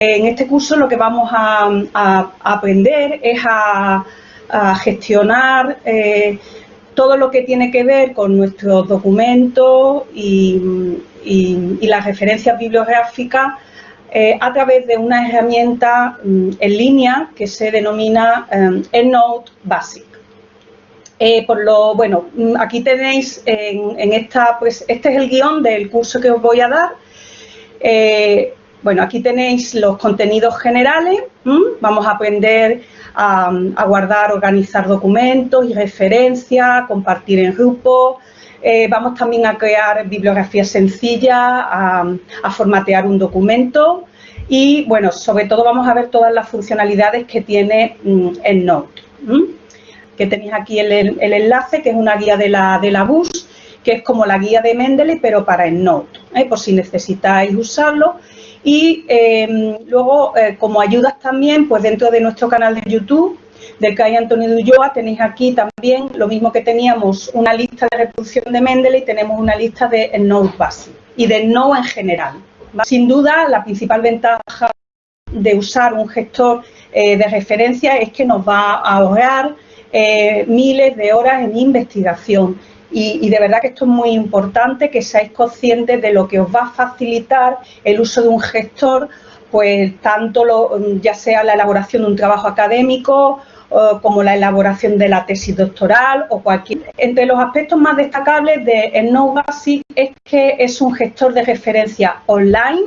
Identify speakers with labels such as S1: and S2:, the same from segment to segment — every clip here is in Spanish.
S1: en este curso lo que vamos a, aprender es a, gestionar eh, todo lo que tiene que ver con nuestros documentos y, las referencias bibliográficas eh, a través de una herramienta mm, en línea que se denomina eh, EndNote Basic. por lo, bueno, mm, aquí tenéis en, esta, pues este es el guion del curso que os voy a dar. Bueno, aquí tenéis los contenidos generales, vamos a aprender a, guardar, organizar documentos y referencias, compartir en grupo, eh, vamos también a crear bibliografías sencillas, a, formatear un documento. Y, bueno, sobre todo vamos a ver todas las funcionalidades que tiene mm, EndNote, que tenéis aquí el, enlace, que es una guía de la, de la BUS, que es como la guía de Mendeley, pero para EndNote, ¿eh? por si necesitáis usarlo y em, luego, eh, como ayudas también, pues dentro de nuestro canal de YouTube, del CAI Antonio de Ulloa, tenéis aquí también lo mismo que teníamos una lista de reproducción de Mendeley, tenemos una lista de Node Basic y de Node en general. Sin duda, la principal ventaja de usar un gestor eh, de referencia es que nos va a ahorrar eh, miles de horas en investigación y, de verdad que esto es muy importante, que seáis conscientes de lo que os va a facilitar el uso de un gestor, pues tanto lo, ya sea la elaboración de un trabajo académico como la elaboración de la tesis doctoral o cualquier. Entre los aspectos más destacables de Basic es que es un gestor de referencia online,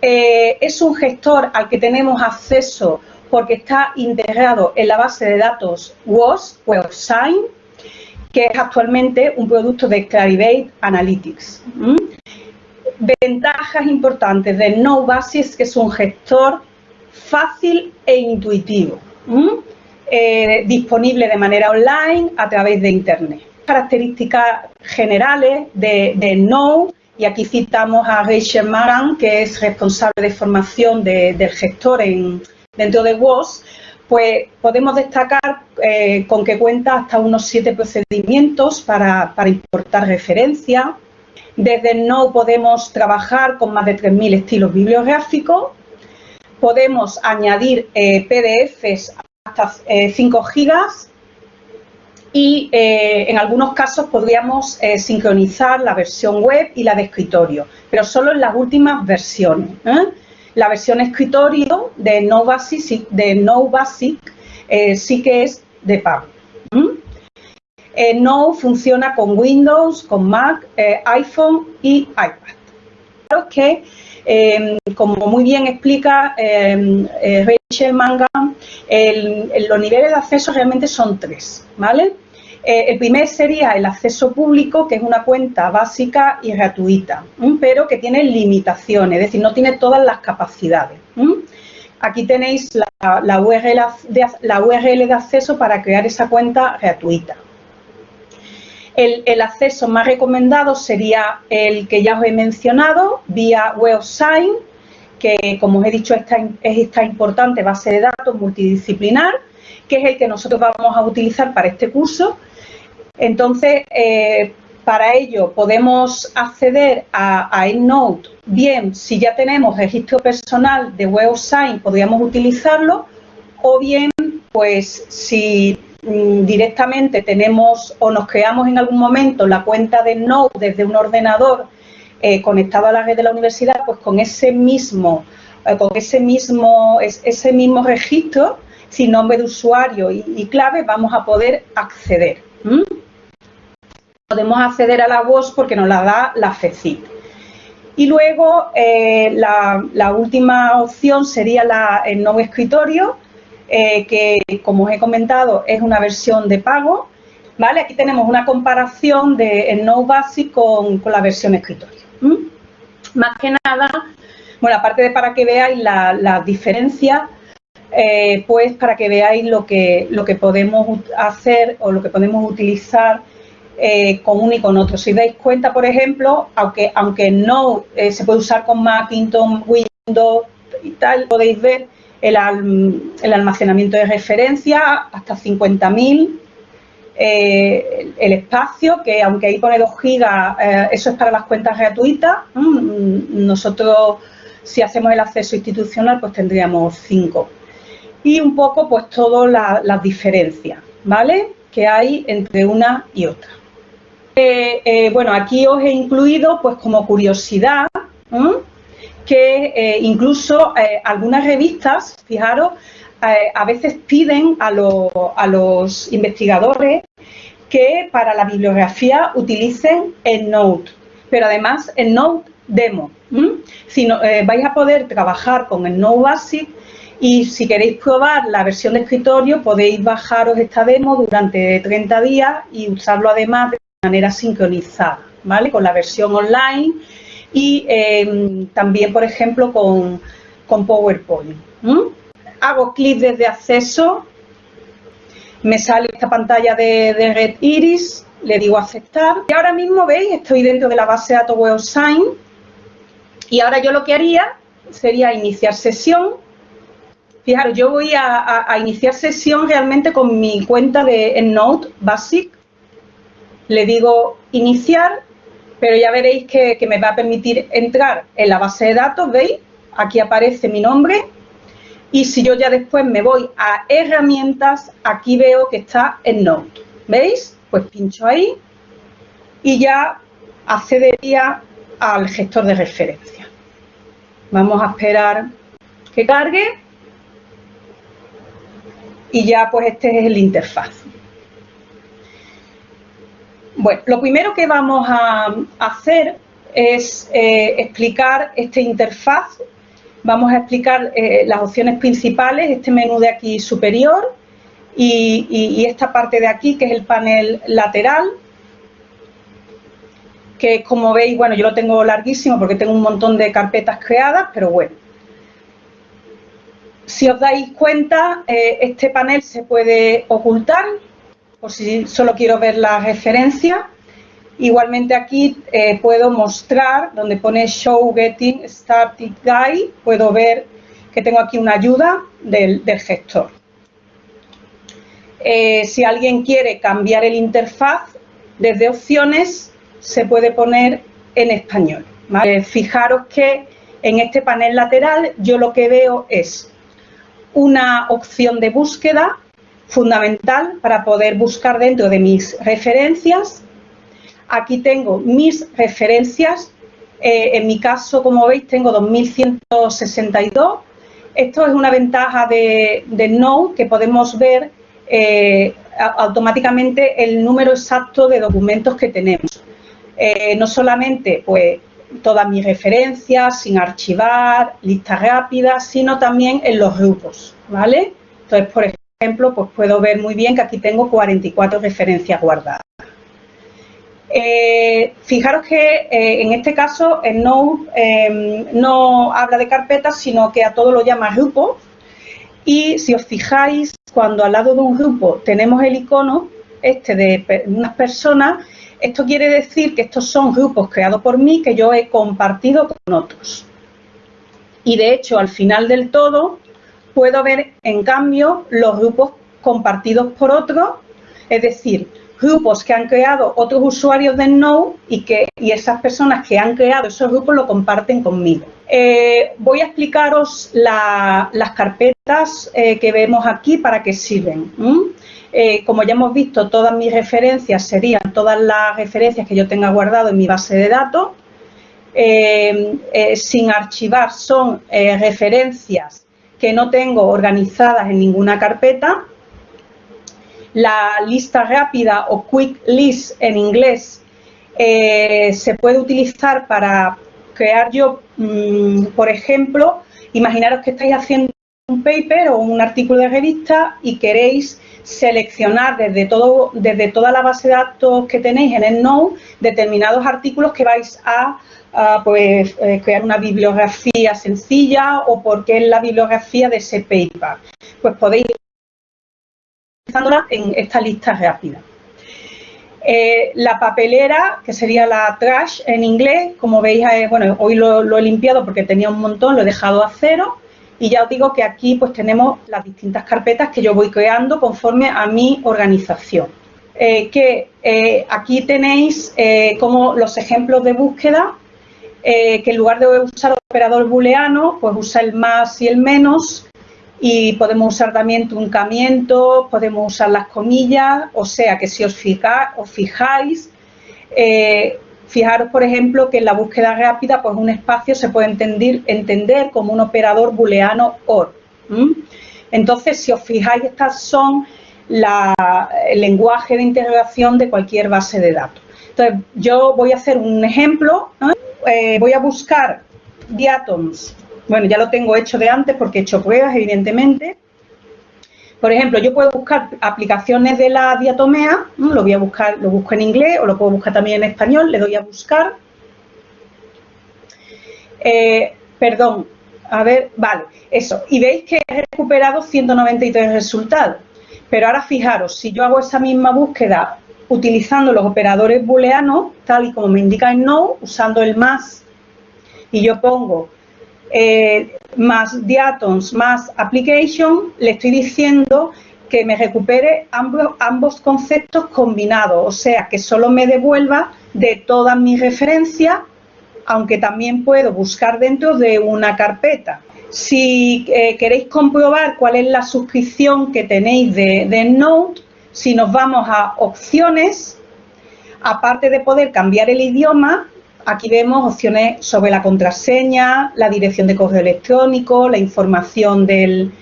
S1: eh, es un gestor al que tenemos acceso porque está integrado en la base de datos WOS, WebSign, que es actualmente un producto de Clarivate Analytics. Ventajas importantes de No Basis, que es un gestor fácil e intuitivo, eh, disponible de manera online a través de Internet. Características generales de, de No, y aquí citamos a Rachel Maran, que es responsable de formación del gestor en, dentro de WOS, pues podemos destacar eh, con que cuenta hasta unos siete procedimientos para, importar referencia. Desde No podemos trabajar con más de 3.000 estilos bibliográficos. Podemos añadir eh, PDFs hasta 5 eh, gigas y en algunos casos podríamos sincronizar la versión web y la de escritorio, pero solo en las últimas versiones. La versión escritorio de No Basic, eh, sí que es de pago. Eh, no funciona con Windows, con Mac, eh, iPhone y iPad. Claro que, em, como muy bien explica em, Rachel Mangan, los niveles de acceso realmente son tres, ¿vale? Eh, el primer sería el acceso público, que es una cuenta básica y gratuita, pero que tiene limitaciones, es decir, no tiene todas las capacidades. Aquí tenéis la, URL de, la, URL de, acceso para crear esa cuenta gratuita. El, acceso más recomendado sería el que ya os he mencionado, vía WebSign, que como os he dicho es esta importante base de datos multidisciplinar, que es el que nosotros vamos a utilizar para este curso entonces, eh, para ello podemos acceder a, EndNote, bien si ya tenemos registro personal de WebSign podríamos utilizarlo. O bien pues si mm, directamente tenemos o nos creamos en algún momento la cuenta de EndNote desde un ordenador eh, conectado a la red de la universidad, pues con ese mismo, eh, con ese mismo, ese mismo registro, sin nombre de usuario y, clave, vamos a poder acceder podemos acceder a la voz porque nos la da la FECIT. Y luego eh, la, última opción sería la, el nuevo escritorio, eh, que como os he comentado es una versión de pago. ¿vale? Aquí tenemos una comparación de el No Basic con, la versión escritorio. Más que nada, bueno, aparte de para que veáis las la diferencias, eh, pues para que veáis lo que, lo que podemos hacer o lo que podemos utilizar eh, con uno y con otro. Si dais cuenta, por ejemplo, aunque, aunque no eh, se puede usar con Macintosh, Windows y tal, podéis ver el, almacenamiento de referencia hasta 50.000, eh, el espacio, que aunque ahí pone 2 gigas, eso es para las cuentas gratuitas. Nosotros Si hacemos el acceso institucional, pues tendríamos cinco. Y un poco, pues, todas las diferencias, ¿vale? Que hay entre una y otra. Eh, eh, bueno, aquí os he incluido, pues, como curiosidad, que eh, incluso algunas revistas, fijaros, a veces piden a, a los investigadores que para la bibliografía utilicen EndNote, pero además EndNote Demo. Si no, vais a poder trabajar con EndNote Basic y si queréis probar la versión de escritorio podéis bajaros esta demo durante 30 días y usarlo además de manera sincronizada, ¿vale? Con la versión online y em, también, por ejemplo, con, PowerPoint. Hago clic desde acceso me sale esta pantalla de, Red Iris, le digo aceptar. Y ahora mismo, veis, estoy dentro de la base de datos WebSign y ahora yo lo que haría sería iniciar sesión. Fijaros, yo voy a, iniciar sesión realmente con mi cuenta de EndNote Basic. Le digo iniciar, pero ya veréis que, que me va a permitir entrar en la base de datos, ¿veis? Aquí aparece mi nombre, y si yo ya después me voy a herramientas, aquí veo que está en Note. ¿Veis? Pues pincho ahí y ya accedería al gestor de referencia. Vamos a esperar que cargue y ya pues este es el interfaz. Bueno, lo primero que vamos a hacer es eh, explicar este interfaz Vamos a explicar eh, las opciones principales, este menú de aquí superior y, esta parte de aquí que es el panel lateral, que como veis, bueno, yo lo tengo larguísimo porque tengo un montón de carpetas creadas, pero bueno. Si os dais cuenta, eh, este panel se puede ocultar, por si solo quiero ver la referencia. Igualmente aquí eh, puedo mostrar, donde pone Show Getting Started Guide, puedo ver que tengo aquí una ayuda del, gestor. Eh, si alguien quiere cambiar el interfaz, desde opciones se puede poner en español. Fijaros que en este panel lateral yo lo que veo es una opción de búsqueda fundamental para poder buscar dentro de mis referencias Aquí tengo mis referencias. Eh, en mi caso, como veis, tengo 2162. Esto es una ventaja de, de que podemos ver eh, automáticamente el número exacto de documentos que tenemos. Eh, no solamente pues, todas mis referencias sin archivar, listas rápidas, sino también en los grupos, ¿vale? Entonces, por ejemplo, pues puedo ver muy bien que aquí tengo 44 referencias guardadas. Eh, fijaros que eh, en este caso el Node em, no habla de carpetas, sino que a todo lo llama grupo. Y si os fijáis, cuando al lado de un grupo tenemos el icono este de unas personas, esto quiere decir que estos son grupos creados por mí que yo he compartido con otros. Y de hecho, al final del todo, puedo ver en cambio los grupos compartidos por otros, es decir, grupos que han creado otros usuarios de Node y que y esas personas que han creado esos grupos lo comparten conmigo. Eh, voy a explicaros las carpetas eh, que vemos aquí para qué sirven. Eh, como ya hemos visto, todas mis referencias serían todas las referencias que yo tenga guardado en mi base de datos. sin archivar son referencias que no tengo organizadas en ninguna carpeta la lista rápida o quick list en inglés eh, se puede utilizar para crear yo, mm, por ejemplo, imaginaros que estáis haciendo un paper o un artículo de revista y queréis seleccionar desde, todo, desde toda la base de datos que tenéis en el Node determinados artículos que vais a, pues, eh, crear una bibliografía sencilla o porque es la bibliografía de ese paper. Pues podéis en esta lista rápida. Eh, la papelera, que sería la trash en inglés, como veis, eh, bueno, hoy lo, he limpiado porque tenía un montón, lo he dejado a cero y ya os digo que aquí pues tenemos las distintas carpetas que yo voy creando conforme a mi organización. Eh, que aquí tenéis como los ejemplos de búsqueda eh, que en lugar de usar operador booleano, pues usa el más y el menos y podemos usar también truncamiento, podemos usar las comillas, o sea que si os, fijáis, eh, fijaros por ejemplo que en la búsqueda rápida pues un espacio se puede entender, como un operador booleano OR. Entonces si os fijáis estas son el lenguaje de integración de cualquier base de datos. Entonces yo voy a hacer un ejemplo, eh, voy a buscar diatoms bueno, ya lo tengo hecho de antes porque he hecho pruebas, evidentemente. Por ejemplo, yo puedo buscar aplicaciones de la diatomea, lo voy a buscar, lo busco en inglés o lo puedo buscar también en español, le doy a buscar. Eh, perdón, a ver, vale, eso. Y veis que he recuperado 193 resultados. Pero ahora fijaros, si yo hago esa misma búsqueda utilizando los operadores booleanos, tal y como me indica en no, usando el más, y yo pongo eh, más diatons más application, le estoy diciendo que me recupere ambos, ambos conceptos combinados, o sea, que solo me devuelva de todas mis referencias, aunque también puedo buscar dentro de una carpeta. Si eh, queréis comprobar cuál es la suscripción que tenéis de, de Node, si nos vamos a opciones, aparte de poder cambiar el idioma, Aquí vemos opciones sobre la contraseña, la dirección de correo electrónico, la información del,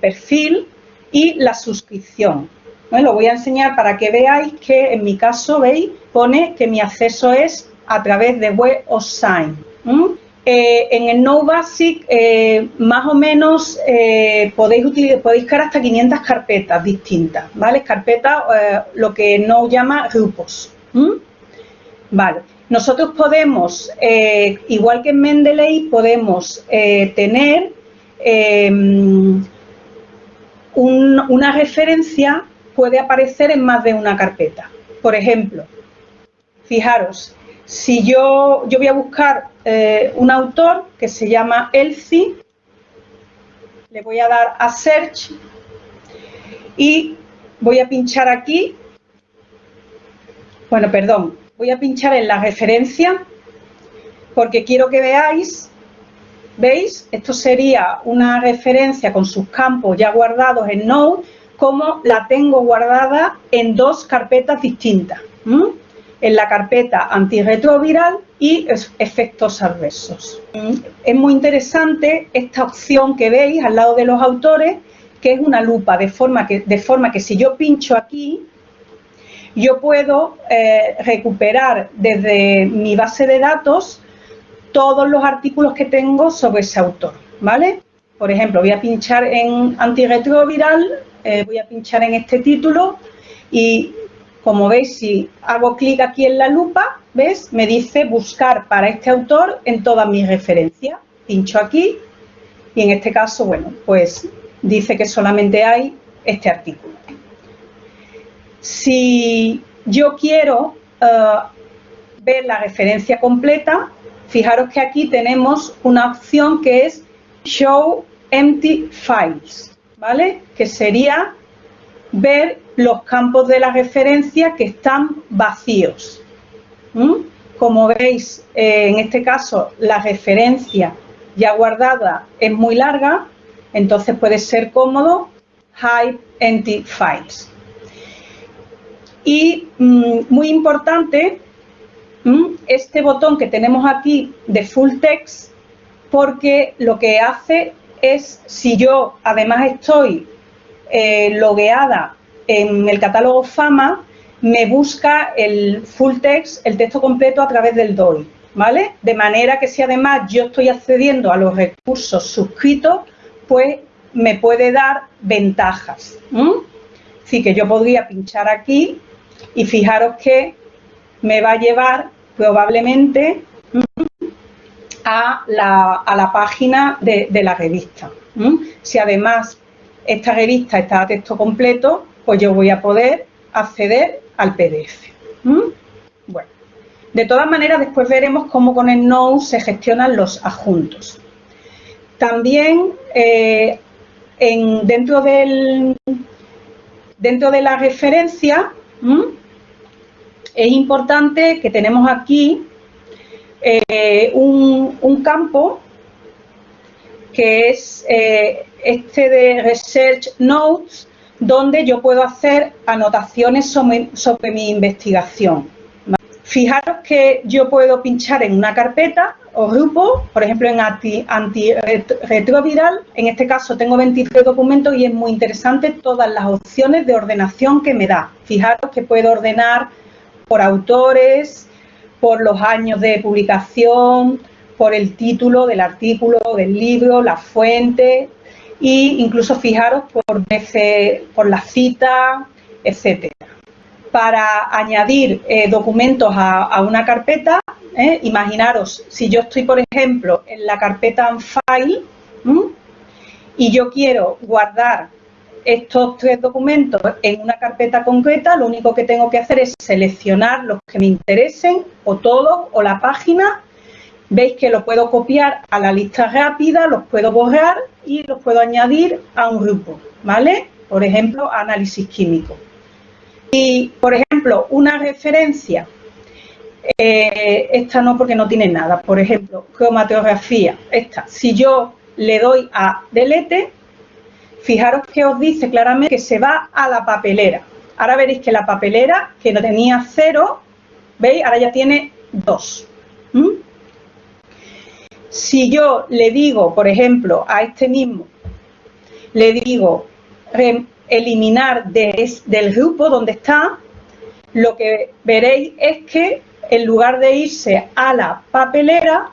S1: perfil y la suscripción. lo voy a enseñar para que veáis que en mi caso, veis, pone que mi acceso es a través de Web of Sign. Eh, en el No Basic, eh, más o menos, eh, podéis, utilizar, podéis crear hasta 500 carpetas distintas, ¿vale? Carpetas, lo que no llama grupos. Vale. Nosotros podemos, eh, igual que en Mendeley, podemos eh, tener em, una referencia, puede aparecer en más de una carpeta. Por ejemplo, fijaros, si yo, yo voy a buscar eh, un autor que se llama Elsie, le voy a dar a Search y voy a pinchar aquí, bueno, perdón, voy a pinchar en la referencia porque quiero que veáis, ¿veis? Esto sería una referencia con sus campos ya guardados en Node, como la tengo guardada en dos carpetas distintas. En la carpeta antirretroviral y efectos adversos. Es muy interesante esta opción que veis al lado de los autores, que es una lupa, de forma que, de forma que si yo pincho aquí, yo puedo eh, recuperar desde mi base de datos todos los artículos que tengo sobre ese autor, ¿vale? Por ejemplo, voy a pinchar en antirretroviral, eh, voy a pinchar en este título y como veis, si hago clic aquí en la lupa, ¿ves? Me dice buscar para este autor en todas mis referencias. Pincho aquí y en este caso, bueno, pues dice que solamente hay este artículo. Si yo quiero eh, ver la referencia completa, fijaros que aquí tenemos una opción que es Show Empty Files, ¿vale? Que sería ver los campos de la referencia que están vacíos. Como veis, eh, en este caso, la referencia ya guardada es muy larga, entonces puede ser cómodo Hide Empty Files. Y mm, muy importante, mm, este botón que tenemos aquí de Full Text, porque lo que hace es, si yo además estoy eh, logueada en el catálogo FAMA, me busca el full text, el texto completo a través del DOI, ¿vale? De manera que si además yo estoy accediendo a los recursos suscritos, pues me puede dar ventajas. Así que yo podría pinchar aquí y fijaros que me va a llevar probablemente a la, página de, la revista. Si además esta revista está a texto completo, pues yo voy a poder acceder al PDF. Bueno, de todas maneras después veremos cómo con el Node se gestionan los adjuntos. También eh, en, dentro, del, dentro de la referencia es importante que tenemos aquí eh, un, campo que es eh, este de Research Notes, donde yo puedo hacer anotaciones sobre mi investigación. Fijaros que yo puedo pinchar en una carpeta o grupo, por ejemplo en antirretroviral, en este caso tengo 23 documentos y es muy interesante todas las opciones de ordenación que me da. Fijaros que puedo ordenar por autores, por los años de publicación, por el título del artículo, del libro, la fuente e incluso fijaros por, por la cita, etcétera para añadir eh, documentos a, una carpeta, ¿eh? imaginaros, si yo estoy, por ejemplo, en la carpeta File y yo quiero guardar estos tres documentos en una carpeta concreta, lo único que tengo que hacer es seleccionar los que me interesen, o todos, o la página. Veis que lo puedo copiar a la lista rápida, los puedo borrar y los puedo añadir a un grupo, ¿vale? Por ejemplo, análisis químico. Y, por ejemplo, una referencia, eh, esta no porque no tiene nada, por ejemplo, cromatografía, esta, si yo le doy a delete, fijaros que os dice claramente que se va a la papelera. Ahora veréis que la papelera, que no tenía cero, ¿veis? Ahora ya tiene dos. Si yo le digo, por ejemplo, a este mismo, le digo eliminar del grupo donde está, lo que veréis es que en lugar de irse a la papelera,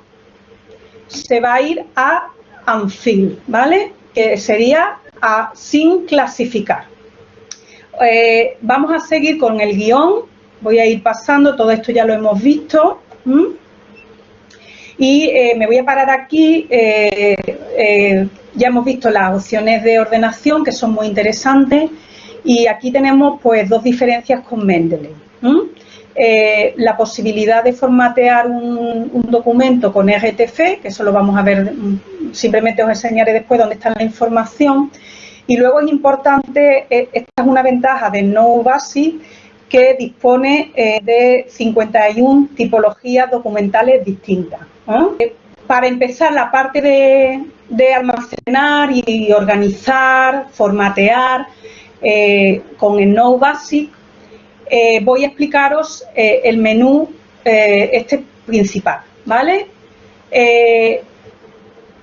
S1: se va a ir a unfill, ¿vale? Que sería sin clasificar. Eh, vamos a seguir con el guion, voy a ir pasando, todo esto ya lo hemos visto. Y eh, me voy a parar aquí eh, ya hemos visto las opciones de ordenación que son muy interesantes y aquí tenemos pues dos diferencias con Mendeley. La posibilidad de formatear un, documento con RTF, que eso lo vamos a ver, mm, simplemente os enseñaré después dónde está la información. Y luego es importante, eh, esta es una ventaja de No Basic, que dispone eh, de 51 tipologías documentales distintas. para empezar, la parte de, almacenar y organizar, formatear eh, con el No Basic, eh, voy a explicaros eh, el menú este principal, ¿vale?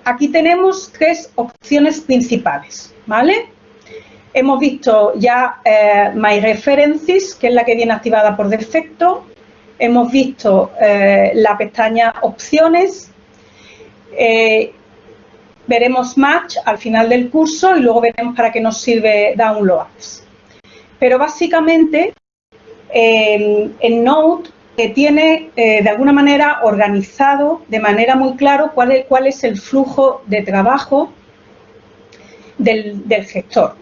S1: aquí tenemos tres opciones principales, ¿vale? Hemos visto ya My References, que es la que viene activada por defecto. Hemos visto la pestaña Opciones veremos Match al final del curso y luego veremos para qué nos sirve Downloads. Pero básicamente en tiene eh, de alguna manera organizado de manera muy es, cuál es el flujo de trabajo del, gestor.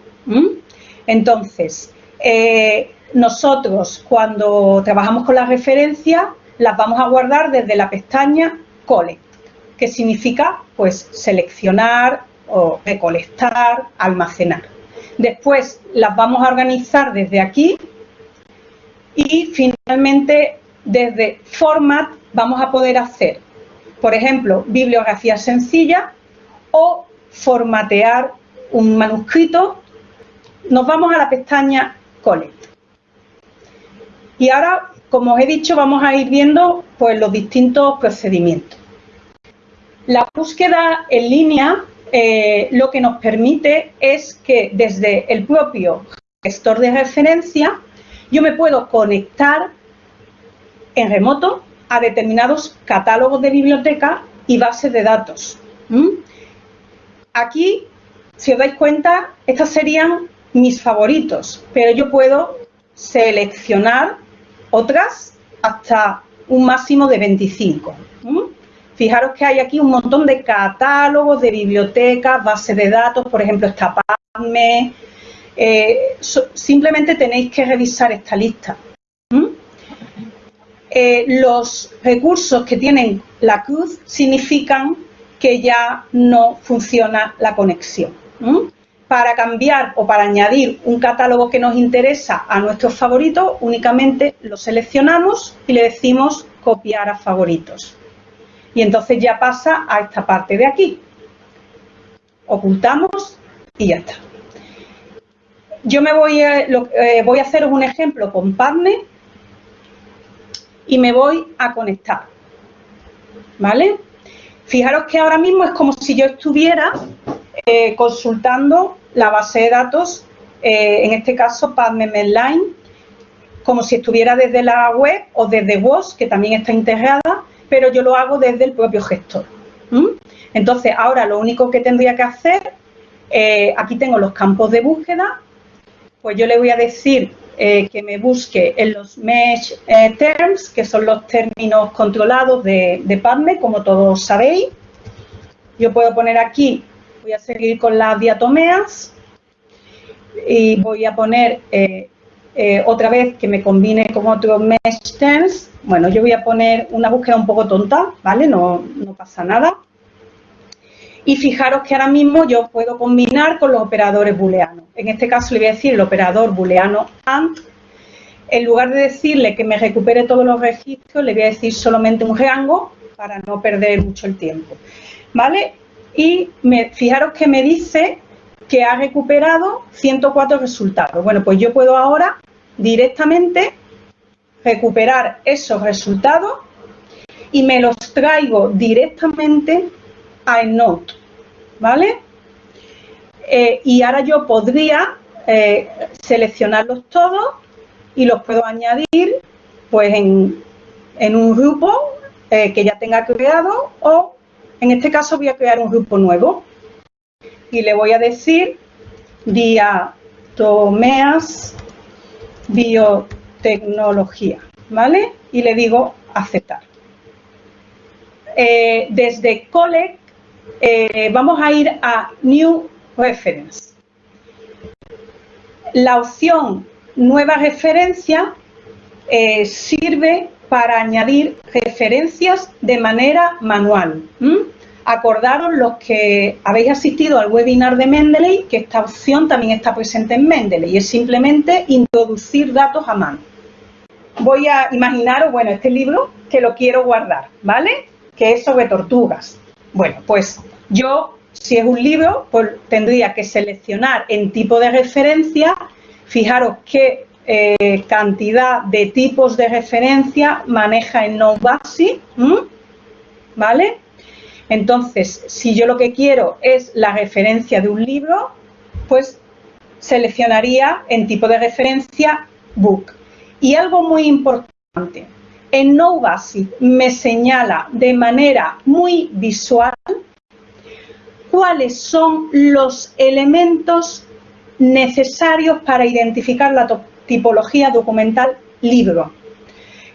S1: Entonces, eh, nosotros cuando trabajamos con las referencias las vamos a guardar desde la pestaña Collect que significa pues seleccionar o recolectar, almacenar. Después las vamos a organizar desde aquí y finalmente desde Format vamos a poder hacer, por ejemplo, bibliografía sencilla o formatear un manuscrito. Nos vamos a la pestaña Collect. Y ahora, como os he dicho, vamos a ir viendo pues, los distintos procedimientos. La búsqueda en línea eh, lo que nos permite es que desde el propio gestor de referencia yo me puedo conectar en remoto a determinados catálogos de biblioteca y bases de datos. Aquí, si os dais cuenta, estos serían mis favoritos, pero yo puedo seleccionar otras hasta un máximo de 25. Fijaros que hay aquí un montón de catálogos, de bibliotecas, bases de datos, por ejemplo, está PubMed. Eh, simplemente tenéis que revisar esta lista. Eh, los recursos que tienen la cruz significan que ya no funciona la conexión. Para cambiar o para añadir un catálogo que nos interesa a nuestros favoritos, únicamente lo seleccionamos y le decimos copiar a favoritos. y entonces ya pasa a esta parte de aquí. Ocultamos y ya está. Yo me voy a, eh, voy a haceros un ejemplo con Padme y me voy a conectar. ¿Vale? Fijaros que ahora mismo es como si yo estuviera eh, consultando la base de datos, eh, en este caso Padme Medline, como si estuviera desde la web o desde WOS, que también está integrada, pero yo lo hago desde el propio gestor. Entonces, ahora lo único que tendría que hacer, eh, aquí tengo los campos de búsqueda, pues yo le voy a decir que me busque en los mesh terms, que son los términos controlados de, de PubMed, como todos sabéis. Yo puedo poner aquí, voy a seguir con las diatomeas y voy a poner eh, otra vez que me combine con otro mesh terms. Bueno, yo voy a poner una búsqueda un poco tonta, ¿vale? No, no pasa nada. Y fijaros que ahora mismo yo puedo combinar con los operadores booleanos. En este caso le voy a decir el operador booleano AND. En lugar de decirle que me recupere todos los registros, le voy a decir solamente un rango para no perder mucho el tiempo. ¿Vale? Y fijaros que me dice que ha recuperado 104 resultados. Bueno, pues yo puedo ahora directamente recuperar esos resultados y me los traigo directamente a EndNote. ¿vale? Eh, y ahora yo podría eh, seleccionarlos todos y los puedo añadir pues en, un grupo eh, que ya tenga creado o en este caso voy a crear un grupo nuevo y le voy a decir diatomeas biotecnología, ¿vale? Y le digo aceptar. desde Collect eh, vamos a ir a New Reference. La opción Nueva referencia eh, sirve para añadir referencias de manera manual. Acordaros los que habéis asistido al webinar de Mendeley que esta opción también está presente en Mendeley y es simplemente introducir datos a mano. Voy a imaginaros, bueno, este libro que lo quiero guardar, ¿vale? Que es sobre tortugas. Bueno, pues yo, si es un libro, pues tendría que seleccionar en tipo de referencia, fijaros qué eh, cantidad de tipos de referencia maneja el Node ¿vale? Entonces, si yo lo que quiero es la referencia de un libro, pues seleccionaría en tipo de referencia Book. Y algo muy importante, en No me señala de manera muy visual cuáles son los elementos necesarios para identificar la tipología documental libro.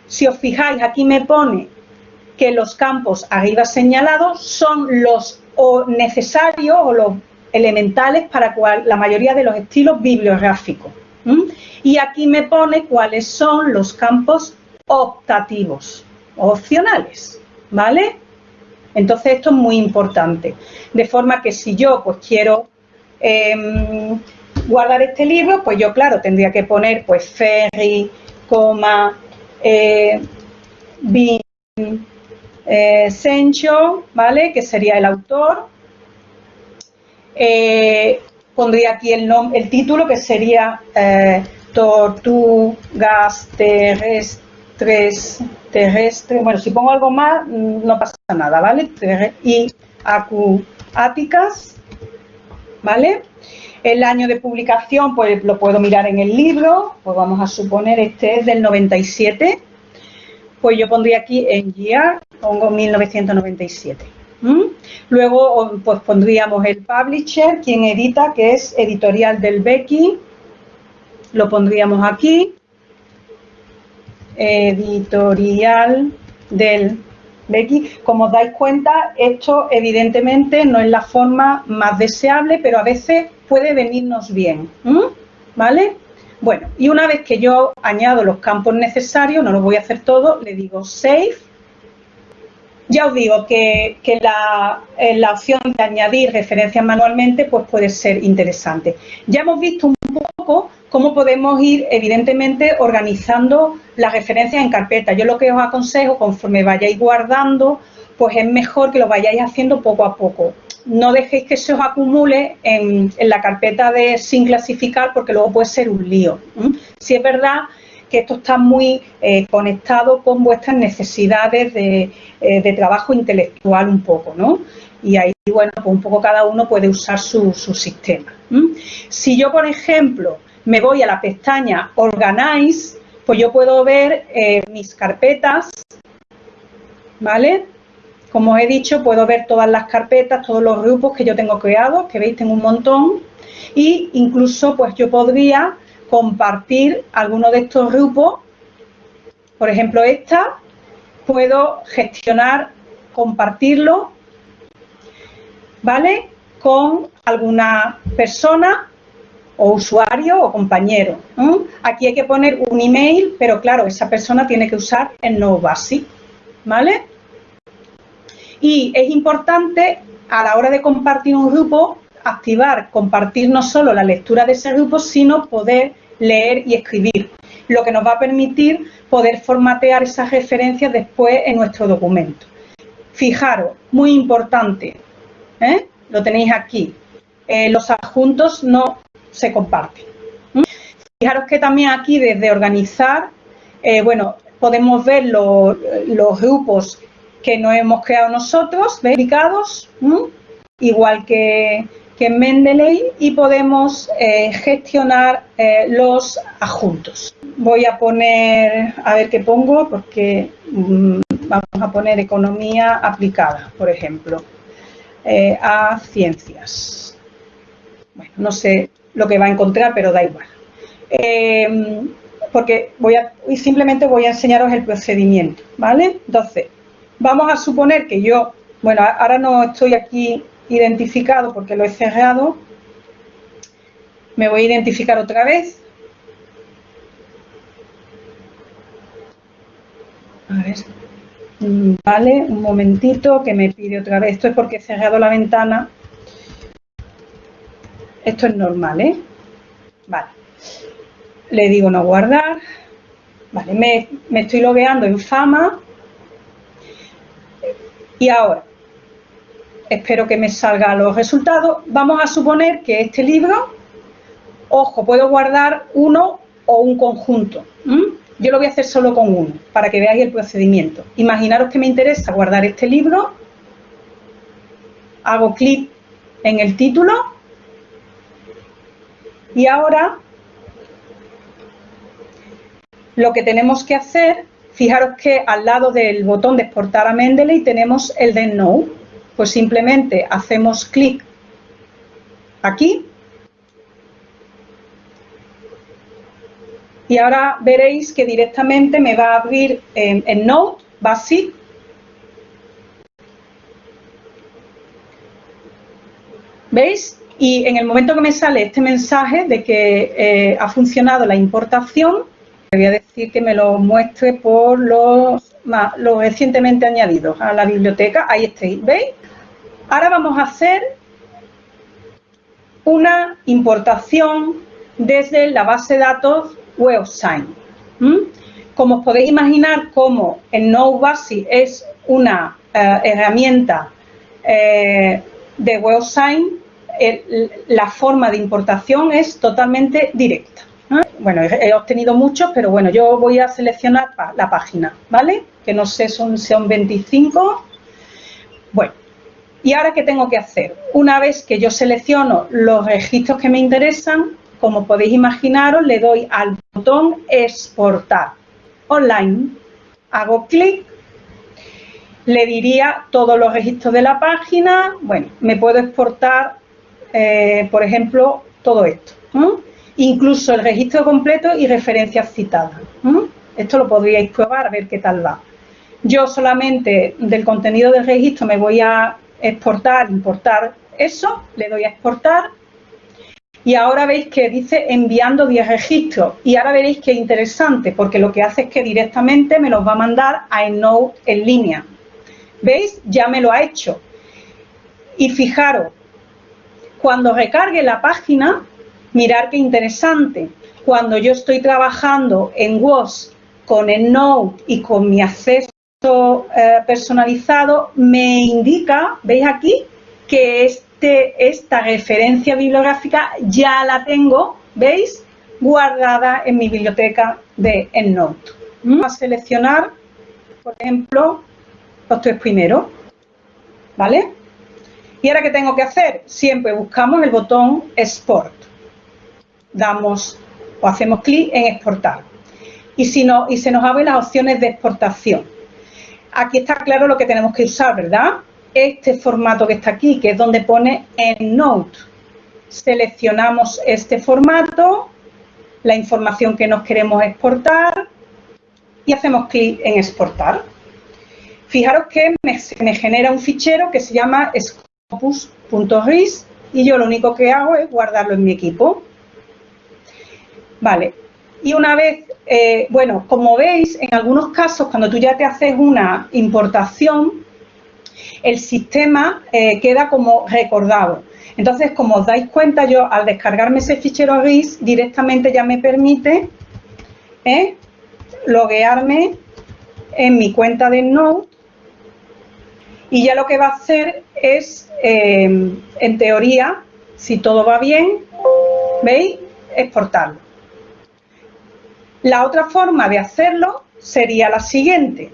S1: Si os fijáis, aquí me pone que los campos arriba señalados son los necesarios o los elementales para la mayoría de los estilos bibliográficos. Y aquí me pone cuáles son los campos optativos, opcionales, ¿vale? Entonces esto es muy importante. De forma que si yo pues quiero em, guardar este libro, pues yo claro tendría que poner pues Ferry, coma, eh, eh, Sencho, ¿vale? Que sería el autor. Eh, pondría aquí el, el título que sería eh, Tortugas terrestres terrestre, bueno, si pongo algo más, mm, no pasa nada, ¿vale? Y acuáticas, ¿vale? El año de publicación, pues lo puedo mirar en el libro, pues vamos a suponer este es del 97, pues yo pondría aquí en year, pongo 1997. Luego, pues pondríamos el publisher, quien edita, que es Editorial del Becky, lo pondríamos aquí, editorial del Becky. Como os dais cuenta, esto evidentemente no es la forma más deseable, pero a veces puede venirnos bien. ¿Vale? Bueno, y una vez que yo añado los campos necesarios, no lo voy a hacer todo, le digo Save. Ya os digo que, la, eh, la, opción de añadir referencias manualmente pues puede ser interesante. Ya hemos visto un poco cómo podemos ir, evidentemente, organizando las referencias en carpeta. Yo lo que os aconsejo, conforme vayáis guardando, pues es mejor que lo vayáis haciendo poco a poco. No dejéis que se os acumule en, la carpeta de sin clasificar porque luego puede ser un lío. Si es verdad que esto está muy eh, conectado con vuestras necesidades de, eh, trabajo intelectual un poco, ¿no? Y ahí, bueno, pues un poco cada uno puede usar su, sistema. Si yo, por ejemplo, me voy a la pestaña Organize, pues yo puedo ver eh, mis carpetas, ¿vale? Como os he dicho, puedo ver todas las carpetas, todos los grupos que yo tengo creados, que veis tengo un montón, y incluso pues yo podría compartir alguno de estos grupos, por ejemplo esta, puedo gestionar, compartirlo, ¿vale? Con alguna persona o usuario o compañero. Aquí hay que poner un email, pero claro, esa persona tiene que usar el no basic, ¿vale? Y es importante a la hora de compartir un grupo, activar, compartir no solo la lectura de ese grupo, sino poder leer y escribir, lo que nos va a permitir poder formatear esas referencias después en nuestro documento. Fijaros, muy importante, ¿eh? lo tenéis aquí, eh, los adjuntos no se comparten. Fijaros que también aquí desde organizar, eh, bueno, podemos ver los, grupos que nos hemos creado nosotros, verificados, igual que, en Mendeley, y podemos eh, gestionar eh, los adjuntos. Voy a poner, a ver qué pongo, porque mm, vamos a poner economía aplicada, por ejemplo, a ciencias. Bueno, no sé lo que va a encontrar, pero da igual. Eh, porque voy a, simplemente voy a enseñaros el procedimiento, ¿vale? Entonces, vamos a suponer que yo, bueno, ahora no estoy aquí identificado porque lo he cerrado, me voy a identificar otra vez. A ver, mm, vale, un momentito que me pide otra vez, esto es porque he cerrado la ventana esto es normal, ¿eh? Vale. Le digo no guardar. Vale, me, estoy logueando en Fama. Y ahora, espero que me salgan los resultados. Vamos a suponer que este libro, ojo, puedo guardar uno o un conjunto. Yo lo voy a hacer solo con uno, para que veáis el procedimiento. Imaginaros que me interesa guardar este libro. Hago clic en el título y ahora lo que tenemos que hacer, fijaros que al lado del botón de exportar a Mendeley tenemos el de No. Pues simplemente hacemos clic aquí y ahora veréis que directamente me va a abrir en, en Node Basic ¿Veis? Y en el momento que me sale este mensaje de que eh, ha funcionado la importación, le voy a decir que me lo muestre por los, recientemente añadidos a la biblioteca. Ahí estáis, ¿veis? Ahora vamos a hacer una importación desde la base de datos WebSign. Como os podéis imaginar, como el Node es una eh, herramienta eh, de WebSign, la forma de importación es totalmente directa. Bueno, he, obtenido muchos, pero bueno, yo voy a seleccionar la página, ¿vale? Que no sé, son, son 25. Bueno, ¿y ahora qué tengo que hacer? Una vez que yo selecciono los registros que me interesan, como podéis imaginaros, le doy al botón exportar online, hago clic le diría todos los registros de la página, bueno, me puedo exportar eh, por ejemplo, todo esto. Incluso el registro completo y referencias citadas. Esto lo podríais probar, a ver qué tal va. Yo solamente del contenido del registro me voy a exportar, importar eso, le doy a exportar y ahora veis que dice enviando 10 registros y ahora veréis que es interesante porque lo que hace es que directamente me los va a mandar a EndNote en línea. ¿Veis? Ya me lo ha hecho. Y fijaros, cuando recargue la página, mirar qué interesante. Cuando yo estoy trabajando en WOS con el Node y con mi acceso eh, personalizado me indica, ¿veis aquí? Que este, esta referencia bibliográfica ya la tengo, ¿veis? Guardada en mi biblioteca de EndNote. Vamos a seleccionar, por ejemplo, los tres primeros, ¿vale? ¿Y ahora qué tengo que hacer? Siempre buscamos el botón Export. Damos o hacemos clic en Exportar. Y, si no, y se nos abren las opciones de exportación. Aquí está claro lo que tenemos que usar, ¿verdad? Este formato que está aquí, que es donde pone EndNote. Seleccionamos este formato, la información que nos queremos exportar y hacemos clic en exportar. Fijaros que me, me genera un fichero que se llama scopus.ris y yo lo único que hago es guardarlo en mi equipo. Vale, y una vez, eh, bueno, como veis, en algunos casos, cuando tú ya te haces una importación, el sistema eh, queda como recordado. Entonces, como os dais cuenta, yo al descargarme ese fichero RIS, directamente ya me permite ¿eh? loguearme en mi cuenta de Node y ya lo que va a hacer es, en teoría, si todo va bien, ¿veis? Exportarlo. La otra forma de hacerlo sería la siguiente.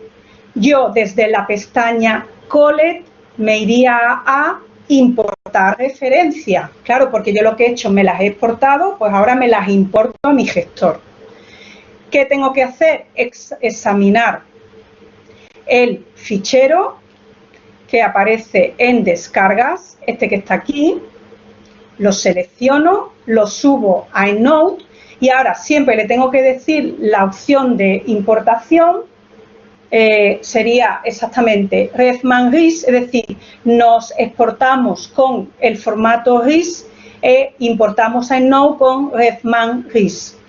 S1: Yo desde la pestaña Collect me iría a importar referencia. Claro, porque yo lo que he hecho me las he exportado, pues ahora me las importo a mi gestor. ¿Qué tengo que hacer? examinar el fichero que aparece en descargas, este que está aquí, lo selecciono, lo subo a EndNote y ahora siempre le tengo que decir la opción de importación, eh, sería exactamente RefMan RIS, es decir, nos exportamos con el formato RIS e importamos a Node con RefMan RIS.